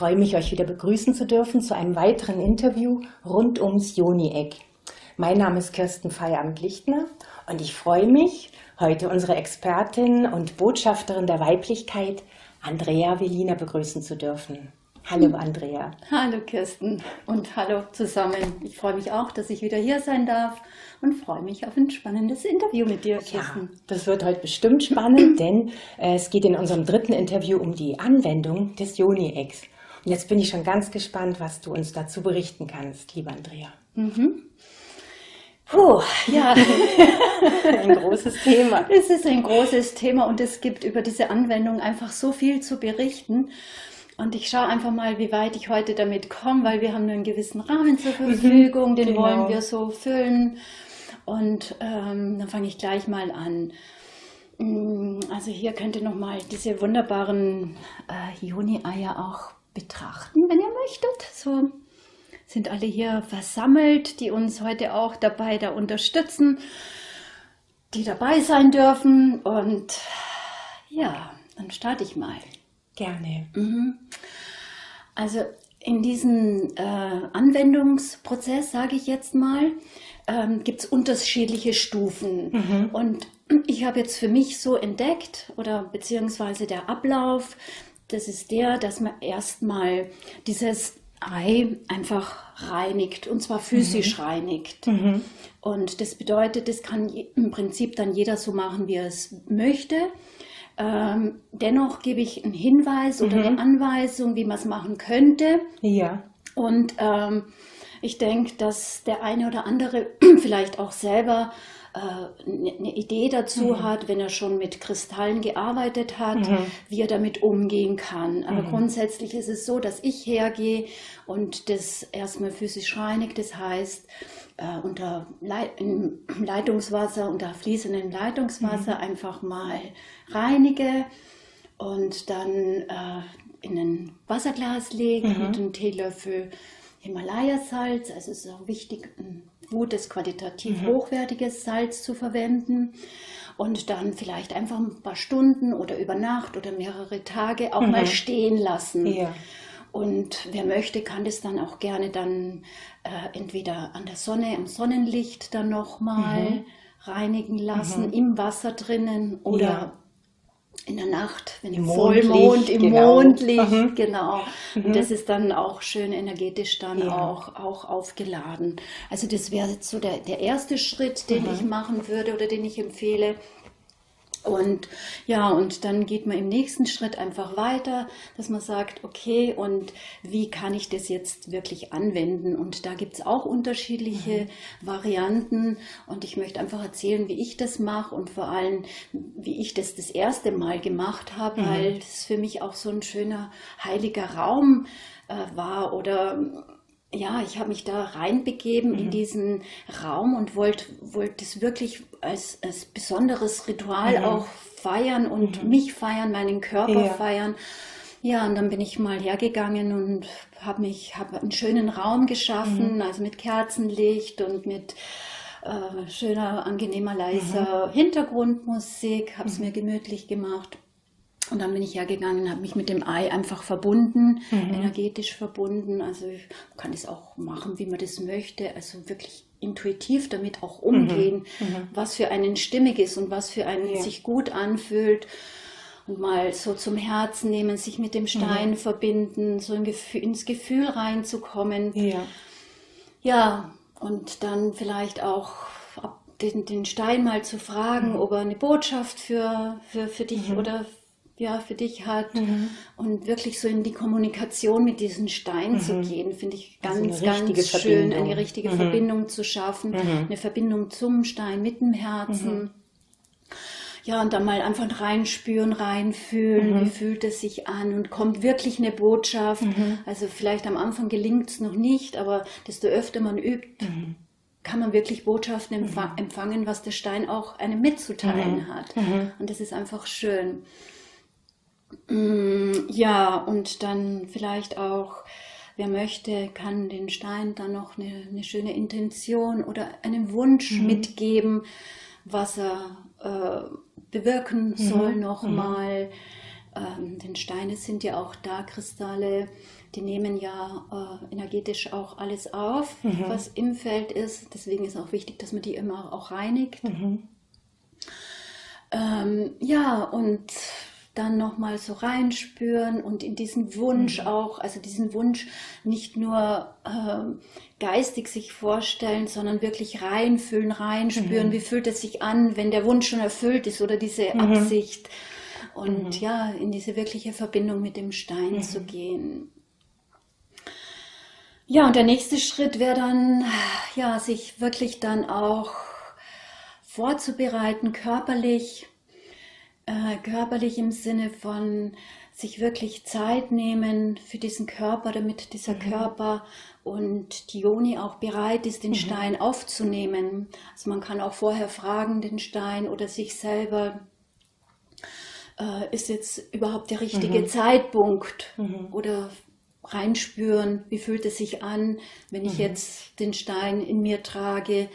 Freue mich, euch wieder begrüßen zu dürfen zu einem weiteren Interview rund ums Joni-Eck. Mein Name ist Kirsten Feierabend-Lichtner und ich freue mich, heute unsere Expertin und Botschafterin der Weiblichkeit, Andrea Velina, begrüßen zu dürfen. Hallo Andrea. Hallo Kirsten und hallo zusammen. Ich freue mich auch, dass ich wieder hier sein darf und freue mich auf ein spannendes Interview mit dir, Kirsten. Ja, das wird heute bestimmt spannend, denn äh, es geht in unserem dritten Interview um die Anwendung des Joni-Eggs. Und jetzt bin ich schon ganz gespannt, was du uns dazu berichten kannst, liebe Andrea. Mhm. Puh, ja. ein großes Thema. Es ist ein großes Thema und es gibt über diese Anwendung einfach so viel zu berichten. Und ich schaue einfach mal, wie weit ich heute damit komme, weil wir haben nur einen gewissen Rahmen zur mhm, Verfügung, den genau. wollen wir so füllen. Und ähm, dann fange ich gleich mal an. Mm, also hier könnt ihr nochmal diese wunderbaren äh, Juni-Eier auch betrachten, wenn ihr möchtet. So sind alle hier versammelt, die uns heute auch dabei da unterstützen, die dabei sein dürfen. Und ja, dann starte ich mal. Gerne. Mhm. Also in diesem äh, Anwendungsprozess, sage ich jetzt mal, ähm, gibt es unterschiedliche Stufen. Mhm. Und ich habe jetzt für mich so entdeckt, oder beziehungsweise der Ablauf, das ist der, dass man erstmal dieses Ei einfach reinigt, und zwar physisch mhm. reinigt. Mhm. Und das bedeutet, das kann im Prinzip dann jeder so machen, wie er es möchte. Ähm, dennoch gebe ich einen Hinweis oder mhm. eine Anweisung, wie man es machen könnte. Ja. Und ähm, ich denke, dass der eine oder andere vielleicht auch selber eine äh, ne Idee dazu mhm. hat, wenn er schon mit Kristallen gearbeitet hat, mhm. wie er damit umgehen kann. Aber mhm. grundsätzlich ist es so, dass ich hergehe und das erstmal physisch reinigt. Das heißt, äh, unter Leit Leitungswasser, unter fließendem Leitungswasser mhm. einfach mal reinige und dann äh, in ein Wasserglas lege mhm. mit einem Teelöffel Himalaya-Salz. Also es ist auch wichtig, ein gutes, qualitativ mhm. hochwertiges Salz zu verwenden und dann vielleicht einfach ein paar Stunden oder über Nacht oder mehrere Tage auch mhm. mal stehen lassen. Ja. Und wer möchte, kann das dann auch gerne dann äh, entweder an der Sonne, im Sonnenlicht dann nochmal mhm. reinigen lassen, mhm. im Wasser drinnen oder ja. In der Nacht, wenn im Vollmond, im genau. Mondlicht, mhm. genau. Und mhm. das ist dann auch schön energetisch dann ja. auch, auch aufgeladen. Also das wäre jetzt so der, der erste Schritt, den mhm. ich machen würde oder den ich empfehle. Und ja, und dann geht man im nächsten Schritt einfach weiter, dass man sagt, okay, und wie kann ich das jetzt wirklich anwenden? Und da gibt es auch unterschiedliche mhm. Varianten. Und ich möchte einfach erzählen, wie ich das mache und vor allem, wie ich das das erste Mal gemacht habe, mhm. weil es für mich auch so ein schöner heiliger Raum äh, war oder ja, ich habe mich da reinbegeben mhm. in diesen Raum und wollte wollt das wirklich als, als besonderes Ritual mhm. auch feiern und mhm. mich feiern, meinen Körper ja. feiern. Ja, und dann bin ich mal hergegangen und habe mich, habe einen schönen Raum geschaffen, mhm. also mit Kerzenlicht und mit äh, schöner, angenehmer, leiser mhm. Hintergrundmusik, habe es mhm. mir gemütlich gemacht und dann bin ich hergegangen, habe mich mit dem Ei einfach verbunden, mhm. energetisch verbunden. Also ich kann das auch machen, wie man das möchte. Also wirklich intuitiv damit auch umgehen, mhm. mhm. was für einen stimmig ist und was für einen ja. sich gut anfühlt. Und mal so zum Herzen nehmen, sich mit dem Stein mhm. verbinden, so ins Gefühl reinzukommen. Ja. Ja, und dann vielleicht auch den, den Stein mal zu fragen, mhm. ob er eine Botschaft für, für, für dich mhm. oder ja, für dich hat mhm. und wirklich so in die Kommunikation mit diesen Steinen mhm. zu gehen, finde ich ganz, also ganz schön, eine richtige mhm. Verbindung zu schaffen, mhm. eine Verbindung zum Stein, mit dem Herzen. Mhm. Ja, und dann mal einfach reinspüren, reinfühlen, mhm. wie fühlt es sich an und kommt wirklich eine Botschaft. Also vielleicht am Anfang gelingt es noch nicht, aber desto öfter man übt, kann man wirklich Botschaften empfangen, was der Stein auch einem mitzuteilen hat. Und das ist einfach schön. Mm, ja, und dann vielleicht auch, wer möchte, kann den Stein dann noch eine, eine schöne Intention oder einen Wunsch mhm. mitgeben, was er äh, bewirken mhm. soll nochmal. Mhm. ähm, denn Steine sind ja auch da Kristalle, die nehmen ja äh, energetisch auch alles auf, mhm. was im Feld ist. Deswegen ist auch wichtig, dass man die immer auch reinigt. Mhm. Ähm, ja, und dann nochmal so reinspüren und in diesen Wunsch mhm. auch, also diesen Wunsch nicht nur ähm, geistig sich vorstellen, sondern wirklich reinfühlen, reinspüren, mhm. wie fühlt es sich an, wenn der Wunsch schon erfüllt ist oder diese mhm. Absicht. Und mhm. ja, in diese wirkliche Verbindung mit dem Stein mhm. zu gehen. Ja, und der nächste Schritt wäre dann, ja, sich wirklich dann auch vorzubereiten, körperlich, äh, körperlich im Sinne von sich wirklich Zeit nehmen für diesen Körper, damit dieser mhm. Körper und die Joni auch bereit ist, den mhm. Stein aufzunehmen. Also man kann auch vorher fragen, den Stein oder sich selber, äh, ist jetzt überhaupt der richtige mhm. Zeitpunkt mhm. oder reinspüren, wie fühlt es sich an, wenn ich mhm. jetzt den Stein in mir trage.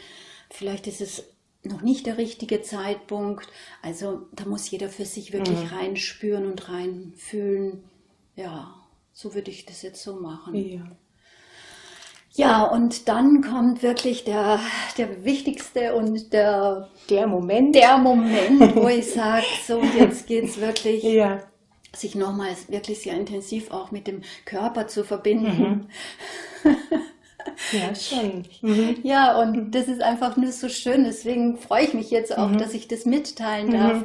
Vielleicht ist es noch nicht der richtige Zeitpunkt. Also da muss jeder für sich wirklich mhm. reinspüren und reinfühlen. Ja, so würde ich das jetzt so machen. Ja. Ja, und dann kommt wirklich der, der wichtigste und der, der Moment, der Moment, wo ich sage, so jetzt geht es wirklich ja sich nochmals wirklich sehr intensiv auch mit dem Körper zu verbinden. Mhm. Ja, schon. Mhm. Ja, und das ist einfach nur so schön. Deswegen freue ich mich jetzt auch, mhm. dass ich das mitteilen darf. Mhm.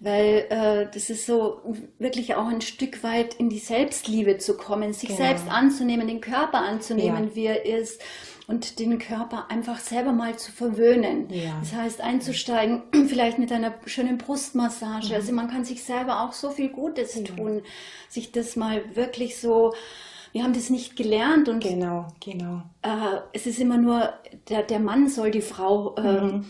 Weil äh, das ist so wirklich auch ein Stück weit in die Selbstliebe zu kommen, sich genau. selbst anzunehmen, den Körper anzunehmen, ja. wie er ist und den Körper einfach selber mal zu verwöhnen. Ja. Das heißt, einzusteigen, vielleicht mit einer schönen Brustmassage. Mhm. Also man kann sich selber auch so viel Gutes tun, sich das mal wirklich so wir haben das nicht gelernt und genau, genau. Äh, es ist immer nur, der, der Mann soll die Frau äh, mhm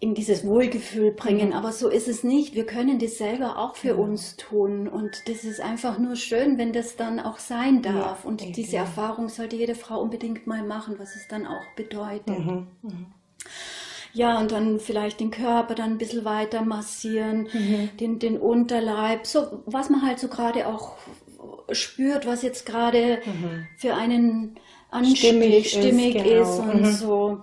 in dieses Wohlgefühl bringen. Mhm. Aber so ist es nicht. Wir können das selber auch für mhm. uns tun. Und das ist einfach nur schön, wenn das dann auch sein darf. Ja, und diese ja. Erfahrung sollte jede Frau unbedingt mal machen, was es dann auch bedeutet. Mhm. mhm. Ja, und dann vielleicht den Körper dann ein bisschen weiter massieren, mhm. den, den Unterleib, so was man halt so gerade auch spürt, was jetzt gerade mhm. für einen anstimmig, stimmig, ist, genau. ist und so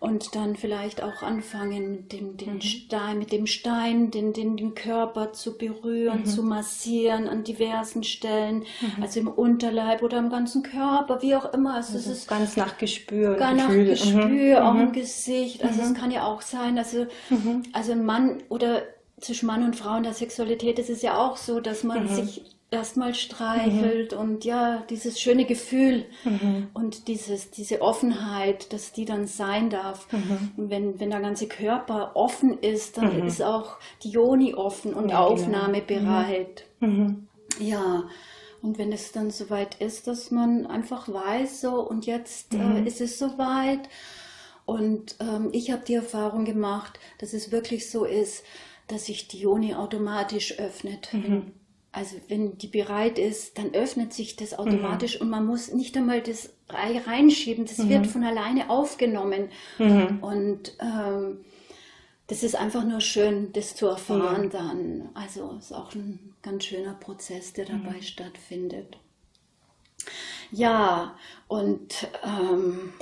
und dann vielleicht auch anfangen, mit dem, den mhm. Stein, mit dem Stein den, den, den Körper zu berühren, mhm. zu massieren an diversen Stellen, mhm. also im Unterleib oder am ganzen Körper, wie auch immer. Also, also es ist ganz nach Gespür. Gar nach Gefühl. Gespür, auch im mhm. Gesicht. Also es mhm. kann ja auch sein, also, also ein Mann oder zwischen Mann und Frau in der Sexualität ist es ja auch so, dass man sich erstmal streichelt mhm. und ja, dieses schöne Gefühl mhm. und dieses, diese Offenheit, dass die dann sein darf. Mhm. Und wenn, wenn der ganze Körper offen ist, dann mhm. ist auch die Joni offen und ja, genau. aufnahmebereit. Mhm. Ja, und wenn es dann soweit ist, dass man einfach weiß, so und jetzt äh, mhm. ist es soweit. Und ähm, ich habe die Erfahrung gemacht, dass es wirklich so ist, dass sich die Joni automatisch öffnet. Wenn, also wenn die bereit ist, dann öffnet sich das automatisch mhm. und man muss nicht einmal das reinschieben, das mhm. wird von alleine aufgenommen. Mhm. Und ähm, das ist einfach nur schön, das zu erfahren ja. dann. Also ist auch ein ganz schöner Prozess, der dabei mhm. stattfindet. Ja, und ähm,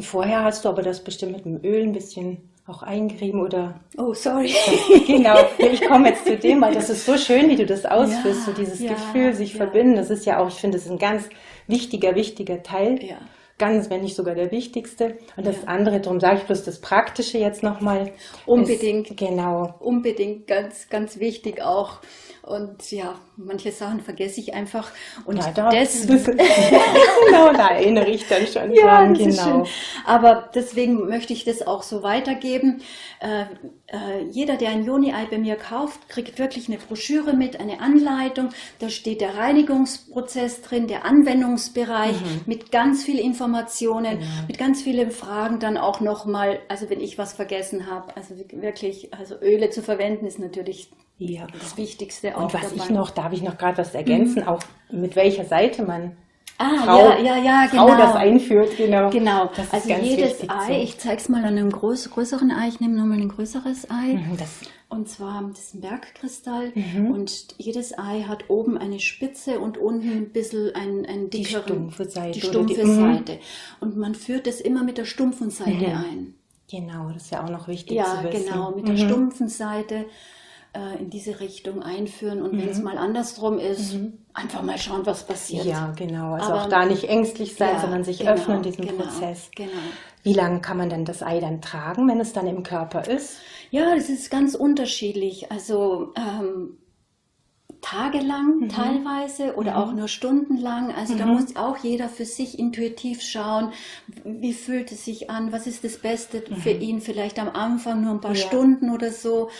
vorher hast du aber das bestimmt mit dem Öl ein bisschen auch eingerieben oder. Oh, sorry. genau, ich komme jetzt zu dem, weil das ist so schön, wie du das ausführst, ja, so dieses ja, Gefühl, sich ja. verbinden. Das ist ja auch, ich finde, das ist ein ganz wichtiger, wichtiger Teil. Ja. Ganz, wenn nicht sogar der wichtigste. Und das andere, darum sage ich bloß das Praktische jetzt nochmal. Unbedingt. Ist, genau. Unbedingt, ganz, ganz wichtig auch. Und ja, manche Sachen vergesse ich einfach. Und ja, da, das, genau, da erinnere ich dann schon ja, dran. Genau. Aber deswegen möchte ich das auch so weitergeben. Äh, äh, jeder, der ein Joni-Ei bei mir kauft, kriegt wirklich eine Broschüre mit, eine Anleitung. Da steht der Reinigungsprozess drin, der Anwendungsbereich mhm. mit ganz viel Informationen, ja. mit ganz vielen Fragen dann auch nochmal, also wenn ich was vergessen habe, also wirklich, also Öle zu verwenden ist natürlich ja. Das Wichtigste auch. Und was dabei. ich noch, darf ich noch gerade was ergänzen, mhm. auch mit welcher Seite man Ah, Frau, ja, ja, ja, genau. Frau das einführt, genau. Genau, also jedes Ei, so. ich zeige es mal an einem groß, größeren Ei, ich nehme nochmal ein größeres Ei. Mhm, das Und zwar das ist ein Bergkristall mhm. und jedes Ei hat oben eine Spitze und unten ein bisschen ein, ein dickeren, die stumpfe Seite. Die stumpfe die, Seite. Und man führt das immer mit der stumpfen Seite mhm. ein. Genau, das ist ja auch noch wichtig ja, zu wissen. Ja, genau, mit der mhm. stumpfen Seite äh, in diese Richtung einführen und wenn es mhm. mal andersrum ist, mhm. einfach mal schauen, was passiert. Ja, genau. Also Aber, auch da nicht ängstlich sein, ja, sondern sich genau, öffnen diesem genau, Prozess. Genau. Wie lange kann man denn das Ei dann tragen, wenn es dann im Körper ist? Ja, das ist ganz unterschiedlich. Also ähm, tagelang mhm. teilweise oder mhm. auch nur stundenlang. Also mhm. da muss auch jeder für sich intuitiv schauen, wie fühlt es sich an, was ist das Beste mhm. für ihn, vielleicht am Anfang nur ein paar ja. Stunden oder so.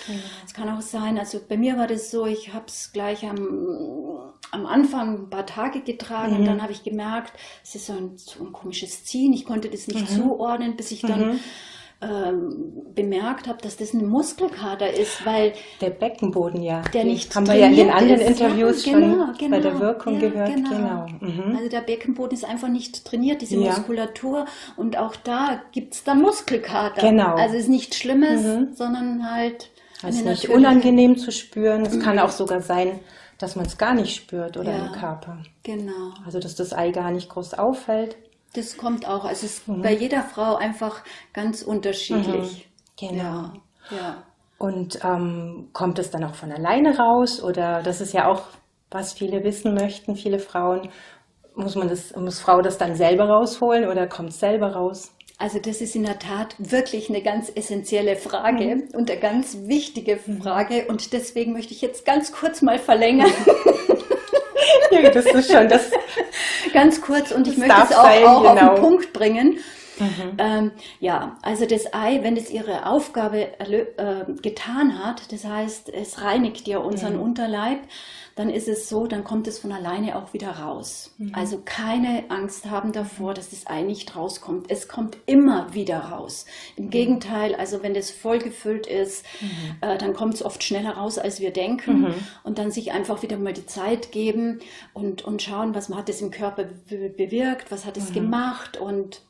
Es kann auch sein, also bei mir war das so, ich habe es gleich am, am Anfang ein paar Tage getragen und mhm. dann habe ich gemerkt, es ist so ein, so ein komisches Ziehen, ich konnte das nicht mhm. zuordnen, bis ich dann ähm, bemerkt habe, dass das ein Muskelkater ist, weil der Beckenboden ja, der nicht haben wir ja in den anderen ist. Interviews ja, genau, schon genau, bei der Wirkung ja, gehört. Genau. genau. Mhm. Also der Beckenboden ist einfach nicht trainiert, diese ja. Muskulatur und auch da gibt es dann Muskelkater. Genau. Also es ist nichts Schlimmes, mhm. sondern halt es ist nicht unangenehm zu spüren. Es mhm. kann auch sogar sein, dass man es gar nicht spürt oder im Körper. Genau. Also dass das Ei gar nicht groß auffällt. Das kommt auch. Also es ist mhm. bei jeder Frau einfach ganz unterschiedlich. Mhm. Genau. Ja. ja. Und ähm, kommt es dann auch von alleine raus? Oder das ist ja auch, was viele wissen möchten, viele Frauen. Muss man das, muss Frau das dann selber rausholen oder kommt es selber raus? Also das ist in der Tat wirklich eine ganz essentielle Frage mhm. und eine ganz wichtige. Frage. Und deswegen möchte ich jetzt ganz kurz mal verlängern. das ist schon das. Ganz kurz und ich möchte es auch, auch auf den genau. Punkt bringen. Mhm. Ähm, ja, also das Ei, wenn es ihre Aufgabe äh, getan hat, das heißt, es reinigt ja unseren mhm. Unterleib, dann ist es so, dann kommt es von alleine auch wieder raus. Mhm. Also keine Angst haben davor, dass das Ei nicht rauskommt. Es kommt immer wieder raus. Im mhm. Gegenteil, also wenn das voll gefüllt ist, mhm. äh, dann kommt es oft schneller raus, als wir denken. Mhm. Und dann sich einfach wieder mal die Zeit geben und, und schauen, was hat es im Körper bewirkt, was hat es mhm. gemacht und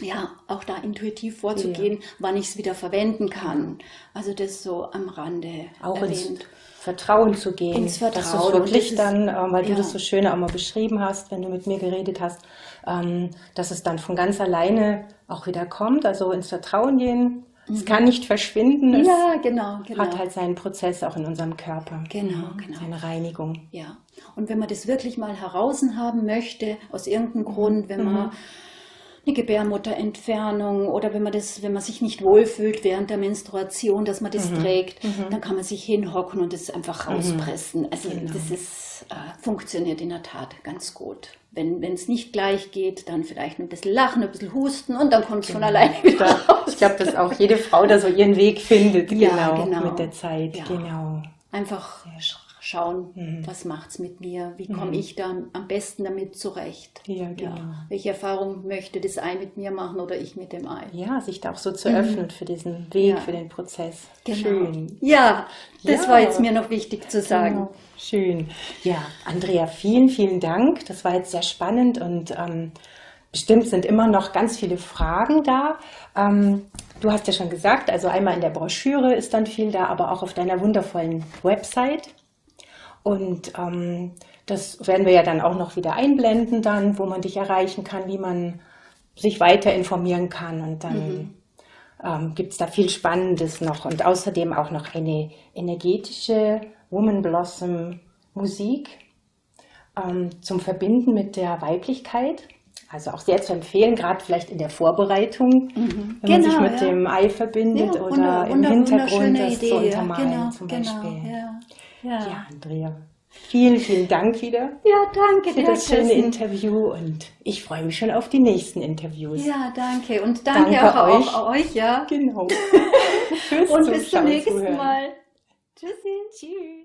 ja, auch da intuitiv vorzugehen, ja. wann ich es wieder verwenden kann. Also das so am Rande auch erwähnt. Ins Vertrauen zu gehen. Ins Vertrauen. Dass wirklich ist, dann, äh, weil ja. du das so schön auch mal beschrieben hast, wenn du mit mir geredet hast, ähm, dass es dann von ganz alleine auch wieder kommt, also ins Vertrauen gehen. Mhm. Es kann nicht verschwinden. Es ja, genau, genau. hat halt seinen Prozess auch in unserem Körper. Genau, genau. Seine Reinigung. Ja. Und wenn man das wirklich mal heraus haben möchte, aus irgendeinem Grund, wenn man mhm eine Gebärmutterentfernung oder wenn man das, wenn man sich nicht wohlfühlt während der Menstruation, dass man das mhm. trägt, mhm. dann kann man sich hinhocken und das einfach mhm. rauspressen. Also genau. das ist, äh, funktioniert in der Tat ganz gut. Wenn es nicht gleich geht, dann vielleicht ein bisschen lachen, ein bisschen husten und dann kommt es genau. von alleine wieder raus. Ich glaube, dass auch jede Frau da so ihren Weg findet, ja, genau, genau. mit der Zeit. Ja. Genau. Einfach schauen, mhm. was es mit mir, wie komme mhm. ich dann am besten damit zurecht. Ja, genau. Ja. Welche Erfahrung möchte das Ei mit mir machen oder ich mit dem Ei? Ja, sich da auch so zu mhm. öffnen für diesen Weg, ja. für den Prozess. Genau. Schön. Ja, das ja. war jetzt mir noch wichtig zu sagen. Genau. Schön. Ja, Andrea, vielen, vielen Dank. Das war jetzt sehr spannend und ähm, bestimmt sind immer noch ganz viele Fragen da. Ähm, du hast ja schon gesagt, also einmal in der Broschüre ist dann viel da, aber auch auf deiner wundervollen Website und ähm, das werden wir ja dann auch noch wieder einblenden dann, wo man dich erreichen kann, wie man sich weiter informieren kann und dann mhm. ähm, gibt es da viel Spannendes noch und außerdem auch noch eine energetische Woman Blossom Musik ähm, zum Verbinden mit der Weiblichkeit. Also auch sehr zu empfehlen, gerade vielleicht in der Vorbereitung, mhm. wenn genau, man sich genau, mit ja. dem Ei verbindet ja, oder im Hintergrund das Idee, zu untermalen genau, zum genau, Beispiel. Ja. Ja. ja, Andrea. Vielen, vielen Dank wieder. Ja, danke für das schöne Interview und ich freue mich schon auf die nächsten Interviews. Ja, danke und danke, danke auch, euch. auch euch, ja. Genau. und bis zum nächsten Mal. Tschüssi. Tschüss.